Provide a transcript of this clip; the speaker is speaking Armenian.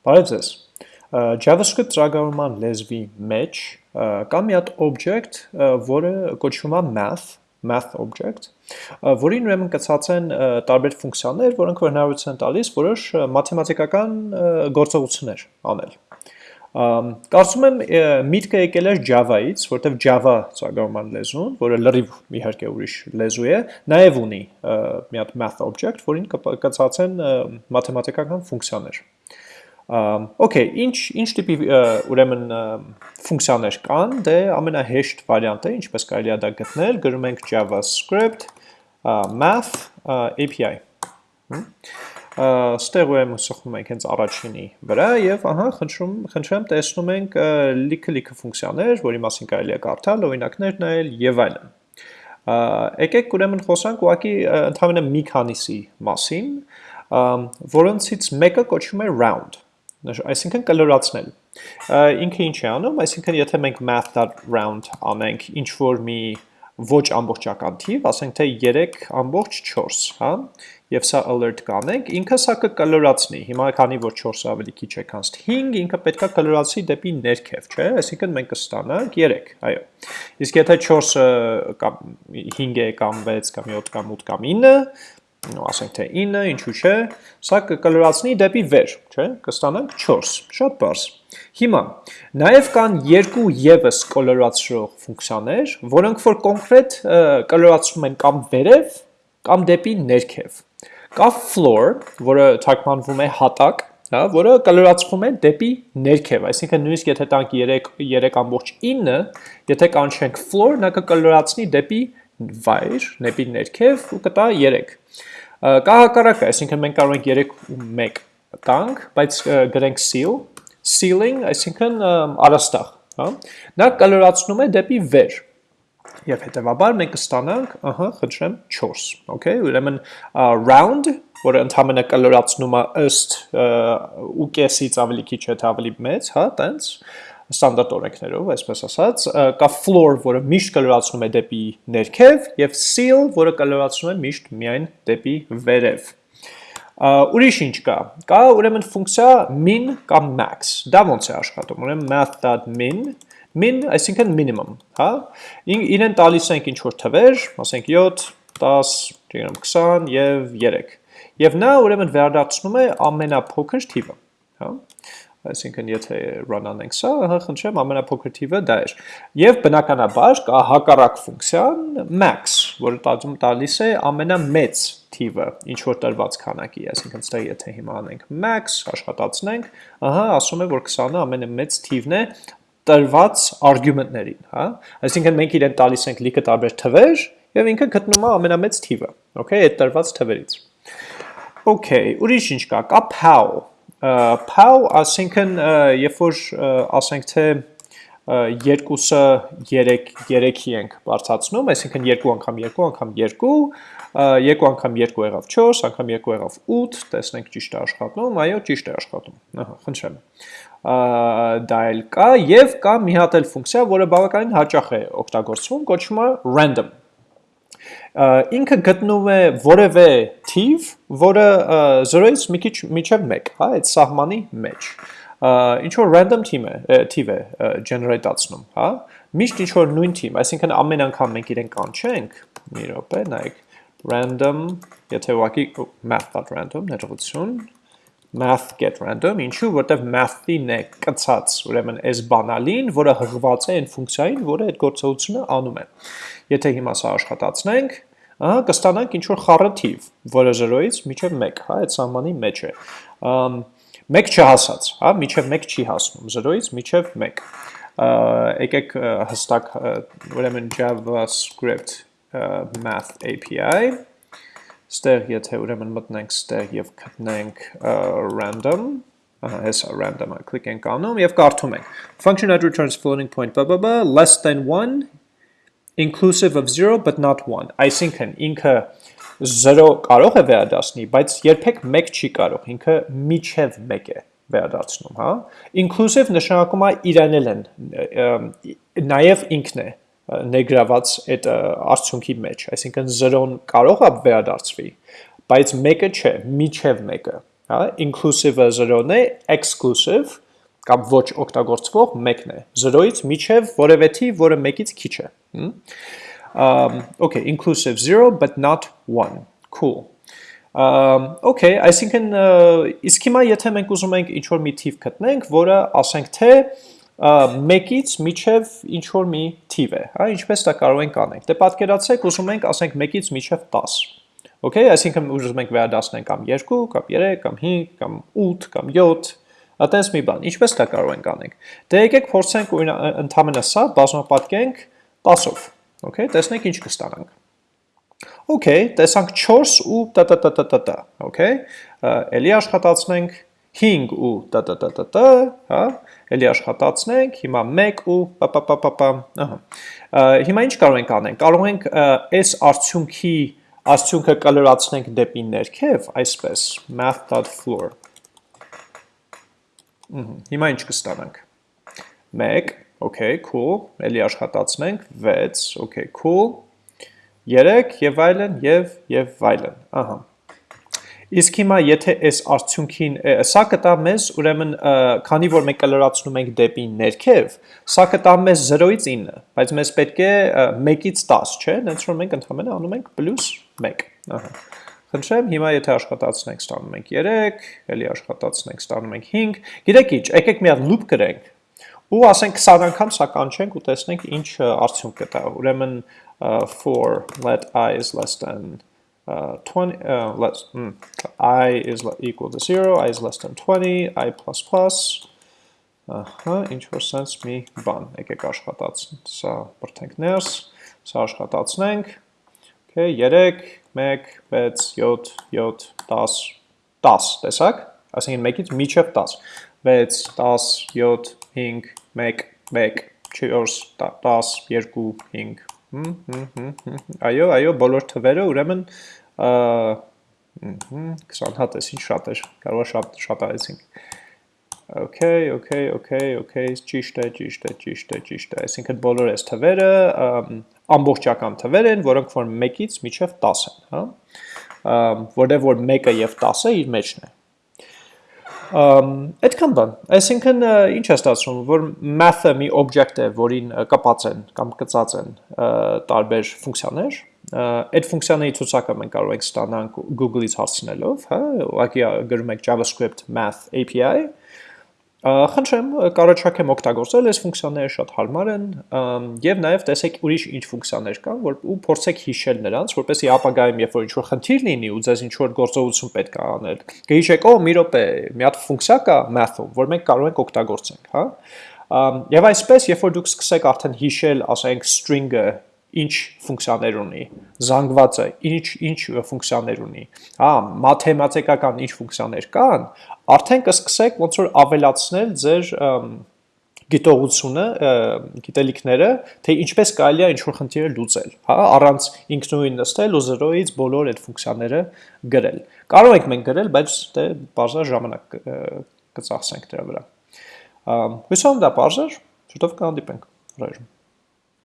Բարև ձեզ։ JavaScript ծրագրավորման լեզվի մեջ կա մի հատ object, որը կոչվում է math, math object, որին ուրեմն կցած են տարբեր ֆունկցիաներ, որոնք որ հնարավորություն են տալիս որոշ մաթեմատիկական գործողություններ անել։ Կարծում եմ միտքը եկել էր Java-ից, որտեղ Java ծրագրավորման լեզուն, որը լրիվ իհարկե ուրիշ լեզու է, նաև ունի մի հատ math object, որին կցած են մաթեմատիկական ֆունկցիաներ։ Okay, ինչ ինչ տիպի ուրեմն ֆունկցիաներ կան, դե ամենահեշտ վարիանտը, ինչպես կարելի է դա գտնել, գրում ենք JavaScript math API։ Ստեղ ուրեմն սխում ենք հենց առաջինի վրա եւ ահա խնդրում խնդրեմ տեսնում ենք լիքը-լիքը ֆունկցիաներ, որի մասին կարելի է կարդալ, օրինակներ նայել եւ այլն։ Եկեք ուրեմն խոսանք ուղղակի ընդհանրապես մի քանիսի մասին, որոնցից մեկը կոչվում է round այսինքն կլորացնել։ Ինքը ինչ է անում, այսինքն եթե մենք math.round անենք ինչ որ մի ոչ ամբողջական թիվ, ասենք թե 3 ամբողջ 4, հա, եւ սա alert կանենք, ինքը սա կկլորացնի։ Հիմա քանի որ 4-ը ավելի քիչ է, քան 5, ինքը պետքա կլորացի դեպի ներքև, չէ՞։ Այսինքն մենք կստանանք 3, այո։ Իսկ եթե 4-ը կամ 5 է կամ 6 կամ 7 կամ 8 կամ 9, ասենք թե 9, ինչու չէ, սա կկլորացնի դեպի վեր, չէ, կստանանք 4, շատ բարձ։ Հիմա, նաև կան երկու եվս կոլորացրող ֆունկցիաներ, որոնք որ կոնկրետ կլորացնում են կամ վերև, կամ դեպի ներքև։ Կա floor, որը թարգմանվում է հատակ, հա, որը կլորացվում է դեպի ներքև, այսինքն նույնիսկ եթե տանք 3 3.9, եթե կանչենք floor, նա կկլորացնի դեպի վայր, դեպի ներքև ու կտա 3։ Կա հակառակը, այսինքն մենք կարող ենք 3 ու 1 տանք, բայց գրենք seal, sealing, այսինքն արաստաղ, հա։ Նա կլորացնում է դեպի վեր։ Եվ հետևաբար մենք կստանանք, ահա, խնդրեմ 4, okay, ուրեմն round, որը ընդհանրապես կլորացնում է ըստ ու կեսից ավելի քիչ է, ավելի մեծ, հա, տենց, ստանդարտ օրենքներով, այսպես ասած, կա floor, որը միշտ կլորացնում է դեպի ներքև, եւ seal, որը կլորացնում է միշտ միայն դեպի վերև։ Ուրիշ ինչ կա։ Կա ուրեմն ֆունկցիա min կամ max։ Դա ոնց է աշխատում։ Ուրեմն math.min min, այսինքն minimum, հա։ Իրեն տալիս ենք ինչ որ թվեր, ասենք 7, 10, 20 եւ 3։ Եվ նա ուրեմն վերադարձնում է ամենափոքր թիվը, հա այսինքն եթե run անենք սա, հա խնդրեմ ամենափոքր թիվը դա էր։ Եվ բնականաբար կա հակառակ ֆունկցիան max, որը տածում տալիս է ամենամեծ թիվը, ինչ որ տրված քանակի, այսինքն ստեղ եթե հիմա անենք max, աշխատացնենք, ահա ասում է որ 20-ը ամենամեծ թիվն է տրված արգումենտներին, հա։ Այսինքն մենք իրեն տալիս ենք լիքը տարբեր թվեր եւ ինքը գտնում է ամենամեծ թիվը, okay, այդ տրված թվերից։ Okay, ուրիշ ինչ կա, կա pow, Pow, ասինքն երբ որ ասենք թե երկուսը 3 3-ի ենք բարձրացնում, այսինքն 2 անգամ 2 անգամ 2, 2 անգամ 2 եղավ 4, անգամ 2 եղավ 8, տեսնենք ճիշտ է աշխատում, այո, ճիշտ է աշխատում։ Ահա, խնդրեմ։ Դա էլ կա եւ կա մի հատ էլ ֆունկցիա, որը բավականին հաճախ է օգտագործվում, կոչվում է random ինքը գտնում է որևէ թիվ, որը 0-ից մի քիչ միջև 1, հա, այդ սահմանի մեջ։ Ինչ որ random թիվ է, թիվ է generate-ացնում, հա։ Միշտ ինչ որ նույն թիվ, այսինքն ամեն անգամ մենք իրեն կանչենք, մի րոպե, նայեք, random, եթե ուղղակի math.random ներողություն, math get random, ինչու, որտեվ math-ին է կցած, ուրեմն այս բանալին, որը հղված է այն ֆունկցիային, որը այդ գործողությունը անում է։ Եթե հիմա սա աշխատացնենք, ահա կստանանք ինչ որ խառը թիվ, որը 0-ից մինչև 1, հա, այդ սահմանի մեջ է։ 1 չհասած, հա, մինչև 1 չի հասնում, 0-ից մինչև 1։ Եկեք հստակ ուրեմն JavaScript math API Ստեղ եթե ուրեմն մտնենք ստեղ եւ գտնենք random, ահա հեսա random-ը click ենք անում եւ կարդում ենք. Function that returns floating point blah blah blah less than 1 inclusive of 0 but not 1 այսինքն ինքը 0 կարող է վերադասնի բայց երբեք 1 չի կարող ինքը միջև 1 է վերադարձնում հա inclusive նշանակում է իրանել են նաև ինքն է ներգրաված այդ արդյունքի մեջ, այսինքն 0-ն կարող է վերադարձվի, բայց 1-ը չէ, միջև 1-ը, հա, inclusive-ը 0-ն է, exclusive կամ ոչ օգտագործվող 1-ն է։ 0-ից միջև որևէ թիվ, որը 1-ից քիչ է։ Um, okay, inclusive 0 but not 1. Cool. Um, okay, այսինքն իսկ հիմա եթե մենք ուզում ենք ինչ որ մի թիվ գտնենք, որը ասենք թե մեկից միջև ինչ որ մի թիվ է, հա, ինչպես դա կարող ենք անենք։ Դե պատկերացրեք, ուզում ենք ասենք մեկից միջև 10։ Okay, այսինքն ուզում ենք վերադասնենք կամ 2, կամ 3, կամ 5, կամ 8, կամ 7, Ատես մի բան, ինչպես դա կարող ենք անենք։ Դե եկեք փորձենք ընդհանրապես սա բազմապատկենք 10-ով։ Okay, տեսնենք ինչ կստանանք։ Okay, տեսանք 4 ու տ տ տ տ տ տ, okay։ Էլի աշխատացնենք 5 ու տ տ տ տ տ, հա, էլի աշխատացնենք, հիմա 1 ու պ պ պ պ պ, ահա։ Հիմա ինչ կարող ենք անենք։ Կարող ենք այս արդյունքի արդյունքը կլրացնենք դեպի ներքև, այսպես math.floor Հիմա ինչ կստանանք։ 1, okay, cool, էլի աշխատացնենք, 6, okay, cool, 3 եւ այլն եւ եւ այլն։ Ահա։ Իսկ հիմա եթե այս արդյունքին սա կտա մեզ, ուրեմն քանի որ մենք կլրացնում ենք դեպի ներքև, սա կտա մեզ 0-ից 9, բայց մեզ պետք է 1-ից 10, չէ՞, հենց որ մենք ընդհանրապես անում ենք +1։ Ահա։ Խնդրեմ, հիմա եթե աշխատացնենք, ստանում ենք 3, էլի աշխատացնենք, ստանում ենք 5։ Գիտեք ինչ, եկեք մի հատ loop գրենք ու ասենք 20 անգամ սա կանչենք ու տեսնենք ինչ արդյունք կտա։ Ուրեմն for let i is less than uh, 20 uh, less mm, i is equal to 0, i is less than 20, i plus plus Ահա, ինչ որ sense մի բան, եկեք աշխատացնենք, սա բրթենք ներս, սա աշխատացնենք, okay, 3, 1, 6, 7, 7, 10, 10, տեսակ, ասենք մեկից միջև 10, 6, 10, 7, 5, 1, 1, 4, 10, 2, 5, այո, այո, բոլոր թվերը ուրեմն 20 հատ ես, ինչ շատ էր, կարող շատ, շատ արեցինք, Okay, okay, okay, okay, ճիշտ է, ճիշտ է, ճիշտ է, ճիշտ է։ Այսինքն բոլոր այս թվերը ամբողջական թվեր են, որոնք որ 1-ից մինչև 10 են, հա որտեղ որ 1-ը եւ 10-ը իր մեջն է։ Այդքան բան։ Այսինքն ինչ է ստացվում, որ math-ը մի object է, որին կապած են կամ կծած են տարբեր ֆունկցիաներ, այդ ֆունկցիաների ցուցակը մենք կարող ենք ստանալ Google-ից հարցնելով, հա, ուղղակի գրում եք JavaScript math API, Խնդրեմ, կարաչակեմ օգտագործել այս ֆունկցիաները շատ հարմար են եւ նաեւ տեսեք ուրիշ ինչ ֆունկցիաներ կան, որ ու փորձեք հիշել նրանց, որպեսզի ապագայում երբ որ ինչ որ խնդիր լինի ու ձեզ ինչ որ գործողություն պետք է անել, կհիշեք, օ, մի րոպե, մի հատ ֆունկցիա կա math-ում, որ մենք կարող ենք օգտագործենք, հա։ Եվ այսպես, երբ որ դուք սկսեք արդեն հիշել, ասենք string-ը ինչ ֆունկցիաներ ունի, զանգվածը ինչ ինչ ֆունկցիաներ ունի, հա, մաթեմատիկական ինչ ֆունկցիաներ կան, արդեն կսկսեք ոնց որ ավելացնել ձեր գիտողությունը, գիտելիքները, թե ինչպես կարելի է ինչ-որ խնդիրը լուծել, հա, առանց ինքնուրույն նստել ու 0-ից բոլոր այդ ֆունկցիաները գրել։ Կարող ենք մենք գրել, բայց դե բարձր ժամանակ կծախսենք դրա վրա։ Հույսով դա բարձր, շուտով կհանդիպենք։ Ռայժմ